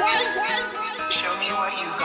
Show me what you